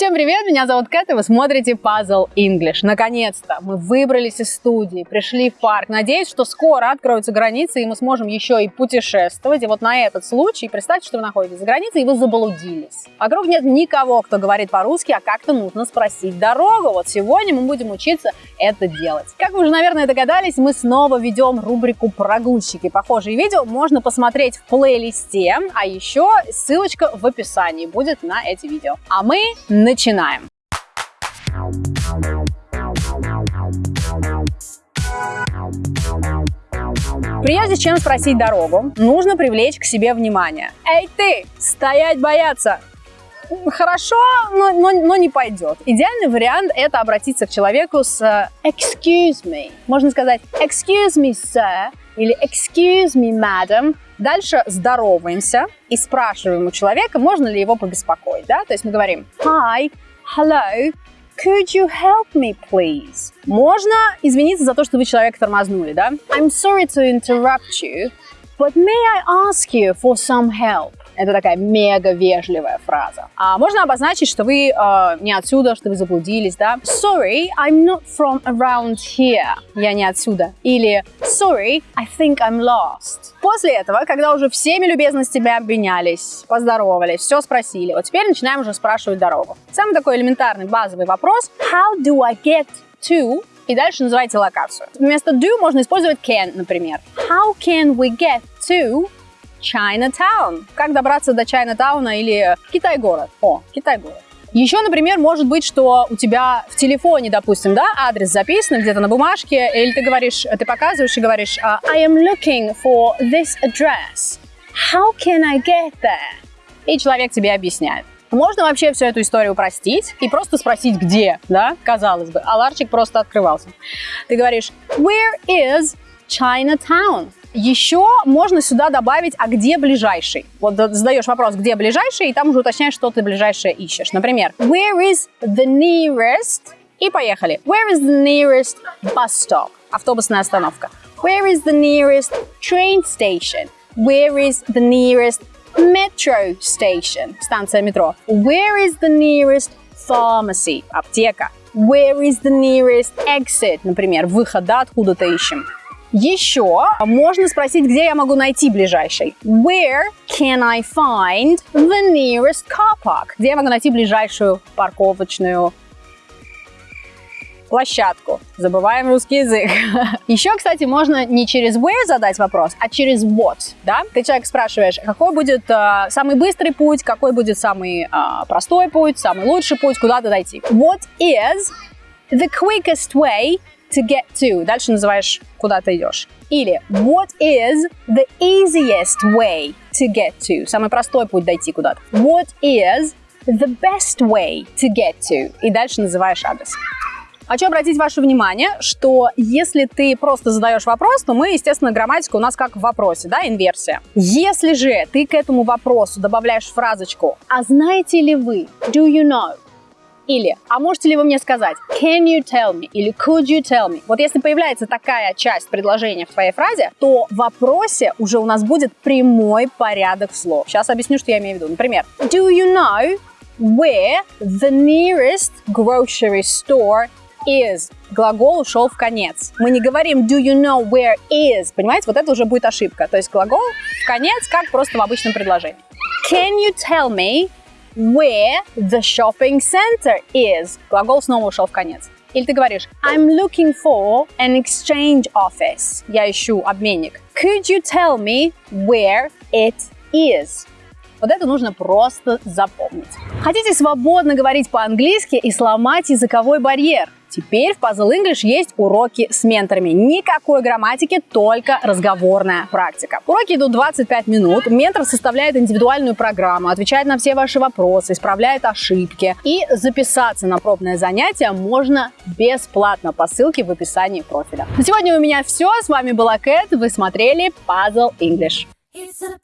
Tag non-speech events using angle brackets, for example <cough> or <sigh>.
Всем привет, меня зовут Кэт, и вы смотрите Puzzle English. Наконец-то мы выбрались из студии, пришли в парк. Надеюсь, что скоро откроются границы, и мы сможем еще и путешествовать. И вот на этот случай, представьте, что вы находитесь за границей, и вы заблудились. Вокруг нет никого, кто говорит по-русски, а как-то нужно спросить дорогу. Вот сегодня мы будем учиться это делать. Как вы уже, наверное, догадались, мы снова ведем рубрику «Прогульщики». Похожие видео можно посмотреть в плейлисте, а еще ссылочка в описании будет на эти видео. А мы Начинаем! Прежде чем спросить дорогу, нужно привлечь к себе внимание. Эй ты, стоять бояться! Хорошо, но, но, но не пойдет. Идеальный вариант это обратиться к человеку с э, excuse me. Можно сказать excuse me, sir, или excuse me, madam. Дальше здороваемся и спрашиваем у человека, можно ли его побеспокоить. Да? То есть мы говорим hi, hello, Could you help me, please? Можно извиниться за то, что вы человека тормознули, да? I'm sorry to interrupt you, but may I ask you for some help? Это такая мега вежливая фраза. А можно обозначить, что вы э, не отсюда, что вы заблудились, да? Sorry, I'm not from around here. Я не отсюда. Или Sorry, I think I'm lost. После этого, когда уже всеми любезностями обменялись, поздоровались, все спросили, вот теперь начинаем уже спрашивать дорогу. Самый такой элементарный базовый вопрос. How do I get to и дальше называйте локацию. Вместо do можно использовать can, например. How can we get to Chinatown. Как добраться до Чайнатауна или Китай-город? О, Китай-город. Еще, например, может быть, что у тебя в телефоне, допустим, да, адрес записан где-то на бумажке, или ты говоришь, ты показываешь и говоришь «А, I am looking for this address. How can I get there? И человек тебе объясняет. Можно вообще всю эту историю упростить и просто спросить, где, да, казалось бы. А ларчик просто открывался. Ты говоришь Where is Chinatown? Еще можно сюда добавить, а где ближайший? Вот задаешь вопрос, где ближайший, и там уже уточняешь, что ты ближайшее ищешь. Например, where is the nearest? И поехали. Where is the nearest bus stop? Автобусная остановка. Where is the nearest train station? Where is the nearest metro station? Станция метро. Where is the nearest pharmacy? Аптека. Where is the nearest exit? Например, выход, да, откуда-то ищем. Еще можно спросить, где я могу найти ближайший. Where can I find the nearest car park? Где я могу найти ближайшую парковочную площадку. Забываем русский язык. <laughs> Еще, кстати, можно не через where задать вопрос, а через what. Да? Ты человек спрашиваешь, какой будет э, самый быстрый путь, какой будет самый э, простой путь, самый лучший путь, куда-то дойти. What is the quickest way to get to. Дальше называешь, куда ты идешь. Или what is the easiest way to get to? Самый простой путь дойти куда-то. What is the best way to get to? И дальше называешь адрес. Хочу обратить ваше внимание, что если ты просто задаешь вопрос, то мы, естественно, грамматика у нас как в вопросе, да, инверсия. Если же ты к этому вопросу добавляешь фразочку «А знаете ли вы?» Do you know? Или, а можете ли вы мне сказать, can you tell me? Или could you tell me? Вот если появляется такая часть предложения в твоей фразе, то в вопросе уже у нас будет прямой порядок слов. Сейчас объясню, что я имею в виду. Например, do you know where the nearest grocery store is. Глагол ушел в конец. Мы не говорим do you know where is. Понимаете, вот это уже будет ошибка. То есть глагол в конец, как просто в обычном предложении. Can you tell me where the shopping center is. Глагол снова ушел в конец. Или ты говоришь I'm looking for an exchange office. Я ищу обменник. Could you tell me where it is? Вот это нужно просто запомнить. Хотите свободно говорить по-английски и сломать языковой барьер? Теперь в Puzzle English есть уроки с менторами. Никакой грамматики, только разговорная практика. Уроки идут 25 минут. Ментор составляет индивидуальную программу, отвечает на все ваши вопросы, исправляет ошибки. И записаться на пробное занятие можно бесплатно по ссылке в описании профиля. На сегодня у меня все. С вами была Кэт. Вы смотрели Puzzle English. It's a